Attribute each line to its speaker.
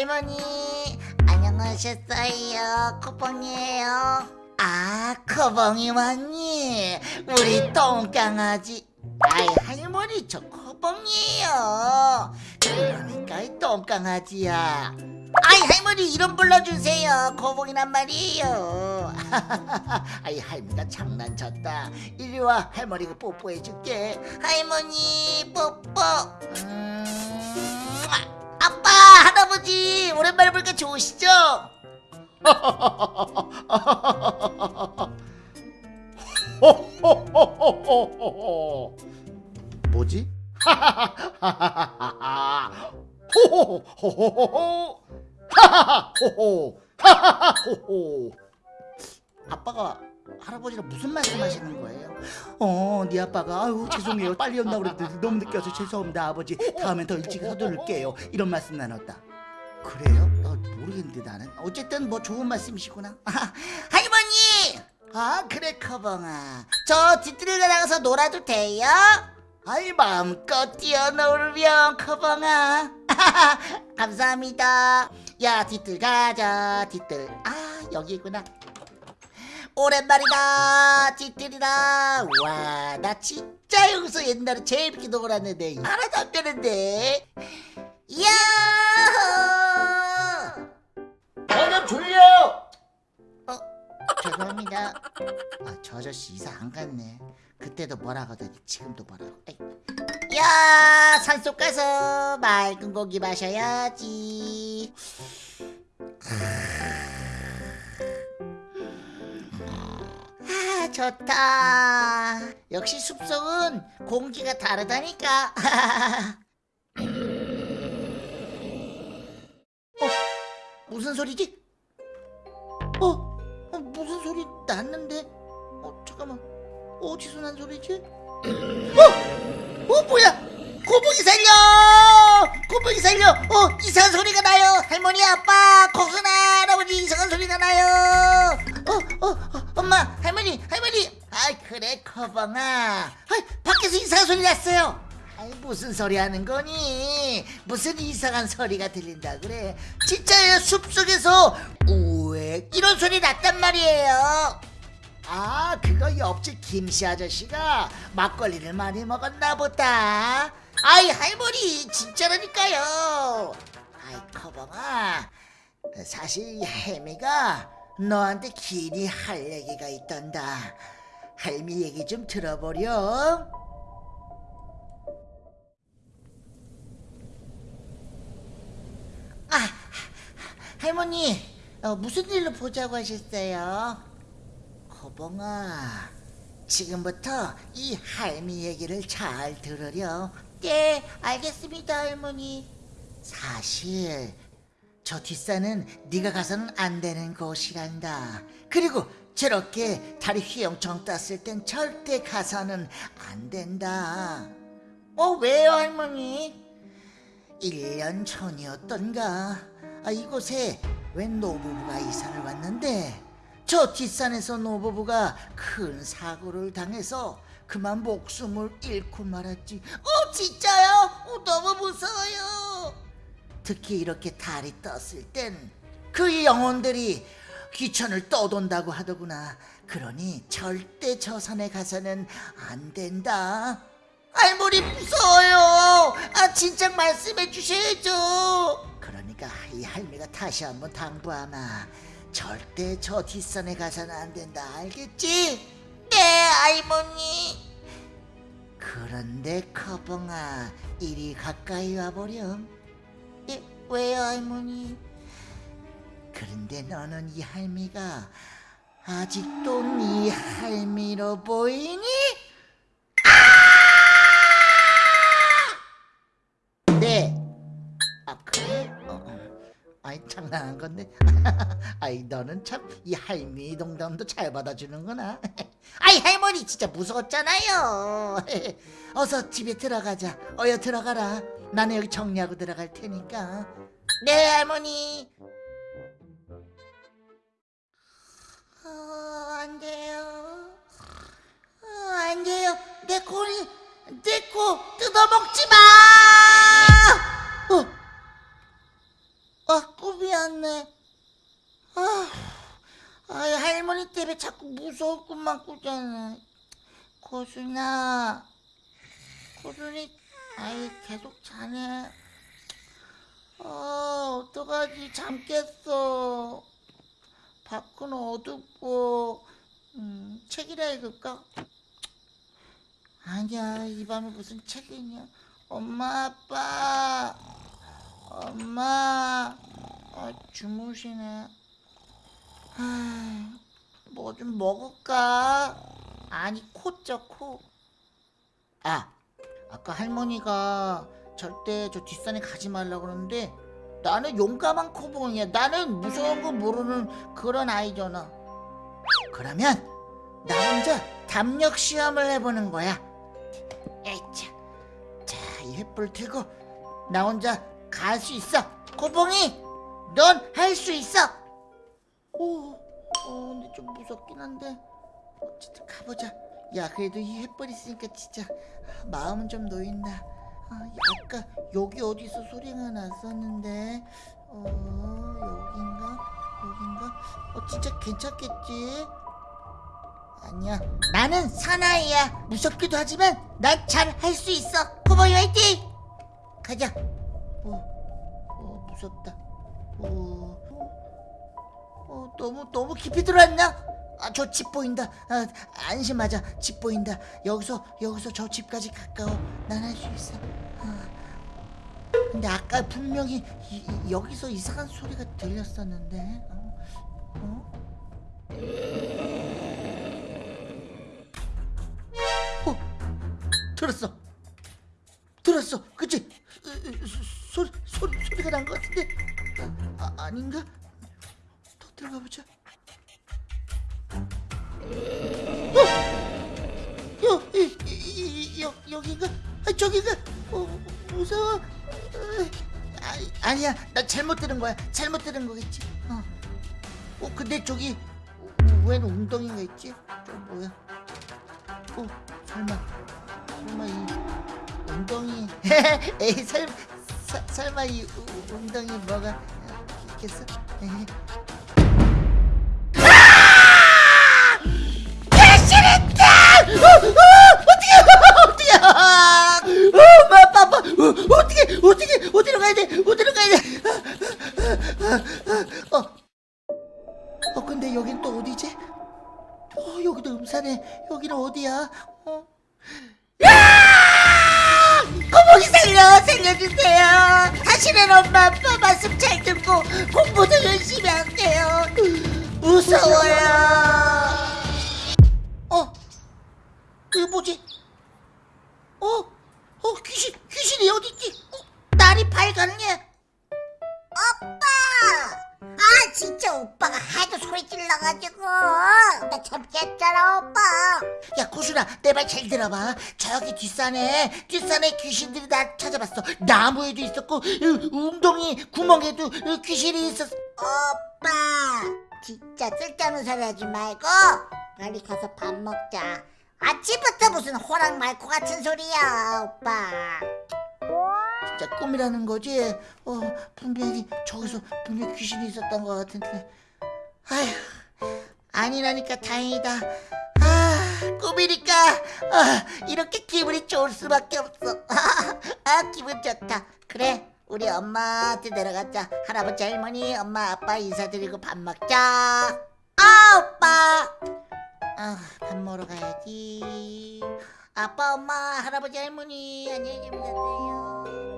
Speaker 1: 할머니 안녕하셨어요 코봉이에요. 아 코봉이 왔니? 우리 똥강아지 아이 할머니 저 코봉이에요. 그러니까 이 똥강아지야. 아이 할머니 이름 불러주세요. 코봉이란 말이에요. 아이 할머니가 장난쳤다. 이리 와 할머니가 뽀뽀해줄게. 할머니 뽀뽀. 음... 할아버지 오랜만에 보니까 좋으시죠? 뭐지? 아빠가 할아버지랑 무슨 말씀하시는 거예요? 어, 네 아빠가 아유 죄송해요 빨리 온다고 그랬더니 너무 늦게 와서 죄송합니다 아버지 다음엔 더 일찍 서둘를게요 이런 말씀 나눴다 그래요? 어, 모르겠는데 나는. 어쨌든 뭐 좋은 말씀이시구나. 아, 할머니! 아 그래 커벙아. 저 뒤뜰에 나가서 놀아도 돼요? 아이 마음껏 뛰어놀면 커벙아. 감사합니다. 야 뒤뜰 가자 뒤뜰. 아 여기구나. 오랜만이다 찌들이다. 와 나 진짜 여기서 옛날에 재밌게 놀았는데 하나도 안 되는데. 야 죄송합니다 아 저 아저씨 이사 안 갔네 그때도 뭐라 하더니 지금도 뭐라고 에이. 야 산속 가서 맑은 고기 마셔야지 아 좋다 역시 숲속은 공기가 다르다니까 어? 무슨 소리지? 어? 소리 났는데? 어 잠깐만. 어디서 난 소리지? 어? 어 뭐야? 고봉이 살려! 고봉이 살려! 어 이상한 소리가 나요! 할머니 아빠 고순아 할아버지 이상한 소리가 나요! 어, 어, 어 엄마 할머니 할머니! 아이 그래 커벙아. 아이 밖에서 이상한 소리 났어요. 아이 무슨 소리 하는 거니? 무슨 이상한 소리가 들린다 그래? 진짜예요 숲속에서 우 에 이런 소리 났단 말이에요. 아 그거 옆집 김씨 아저씨가 막걸리를 많이 먹었나 보다. 아이 할머니 진짜라니까요. 아이 커벙아. 사실 혜미가 너한테 길이 할 얘기가 있단다. 할미 얘기 좀 들어보렴. 아 할머니 어, 무슨 일로 보자고 하셨어요? 거봉아 지금부터 이 할미 얘기를 잘 들으렴. 네 알겠습니다 할머니. 사실 저 뒷산은 네가 가서는 안 되는 곳이란다. 그리고 저렇게 다리 휘영청 떴을 땐 절대 가서는 안 된다. 어 왜요 할머니? 1년 전이었던가? 아, 이곳에 웬 노부부가 이사를 왔는데? 저 뒷산에서 노부부가 큰 사고를 당해서 그만 목숨을 잃고 말았지. 어 진짜요? 어, 너무 무서워요. 특히 이렇게 달이 떴을 땐 그 영혼들이 귀천을 떠돈다고 하더구나. 그러니 절대 저 산에 가서는 안 된다 할머니 무서워요 아 진작 말씀해 주셔야죠 그러니까 이 할미가 다시 한번 당부하마 절대 저 뒷산에 가서는 안 된다 알겠지? 네 할머니 그런데 커벙아 이리 가까이 와보렴 예, 왜요 할머니? 그런데 너는 이 할미가 아직도 네 할미로 보이니? 아이 장난한 건데. 아이 너는 참 이 할미 농담도 잘 받아주는구나. 아이 할머니 진짜 무서웠잖아요. 어서 집에 들어가자. 어여 들어가라. 나는 여기 정리하고 들어갈 테니까. 네 할머니. 어, 안 돼요. 어, 안 돼요. 내 코를 내코 뜯어먹지 마. 무서울 꿈만 꾸잖아. 고순아, 고순이 아이 계속 자네. 아 어떡하지 잠 깼어. 밖은 어둡고 음, 책이라 읽을까? 아니야 이 밤에 무슨 책이 있냐. 엄마 아빠 엄마 아, 주무시네. 뭐좀 먹을까? 아니 코죠 코. 아 아까 할머니가 절대 저 뒷산에 가지 말라 그러는데 나는 용감한 코봉이야. 나는 무서운 거 모르는 그런 아이잖아. 그러면 나 혼자 담력 시험을 해보는 거야. 에이차. 자, 이 횃불 들고 나 혼자 갈 수 있어. 코봉이, 넌 할 수 있어. 오, 어, 근데 좀 무섭긴 한데 어쨌든 가보자. 야, 그래도 이 횃불 있으니까 진짜 마음은 좀 놓인다. 아, 아까 여기 어디서 소리가 났었는데, 어, 여긴가? 여긴가? 어, 진짜 괜찮겠지? 아니야. 나는 사나이야. 무섭기도 하지만 난 잘 할 수 있어. 코보이 화이팅! 가자. 어, 어, 무섭다. 어, 어, 너무 너무 깊이 들어왔나? 아, 저 집 보인다. 아, 안심하자. 집 보인다. 여기서 여기서 저 집까지 가까워. 난 할 수 있어. 아, 근데 아까 분명히 이- 이- 여기서 이상한 소리가 들렸었는데. 어? 어? 어? 들었어. 들었어. 그치? 소리 소리 소리가 난 것 같은데. 아, 아닌가? 더 들어가 보자. 어? 여, 이, 이, 이, 여, 여기가? 아, 저기가? 어, 무서워. 어, 아, 아니야, 나 잘못 들은 거야. 잘못 들은 거겠지. 어, 어 근데 저기 웬 웅덩이가 있지? 저 뭐야? 어, 설마, 설마 이 웅덩이? 에이, 설, 사, 설마 이 우- 웅덩이 뭐가 있겠어? 에이. 다시는 엄마, 아빠 말씀 잘 듣고 공부도 열심히 할게요. 무서워요.
Speaker 2: 진짜 오빠가 하도 소리 질러가지고 나 참겠잖아 오빠
Speaker 1: 야 고순아 내말 잘 들어봐. 저기 뒷산에 뒷산에 귀신들이 나 찾아봤어. 나무에도 있었고 어, 웅덩이 구멍에도 어, 귀신이 있었어.
Speaker 2: 오빠 진짜 쓸데없는 소리 하지 말고 빨리 가서 밥 먹자 아침부터 무슨 호랑 말코 같은 소리야 오빠
Speaker 1: 진짜 꿈이라는 거지. 어 분명히 저기서 분명 히 귀신이 있었던 것 같은데. 아휴 아니라니까 다행이다. 아 꿈이니까 아, 이렇게 기분이 좋을 수밖에 없어. 아 기분 좋다. 그래 우리 엄마한테 내려가자. 할아버지 할머니 엄마 아빠 인사드리고 밥 먹자. 아 오빠. 아 밥 먹으러 가야지. 아빠 엄마 할아버지 할머니 안녕히 주무세요.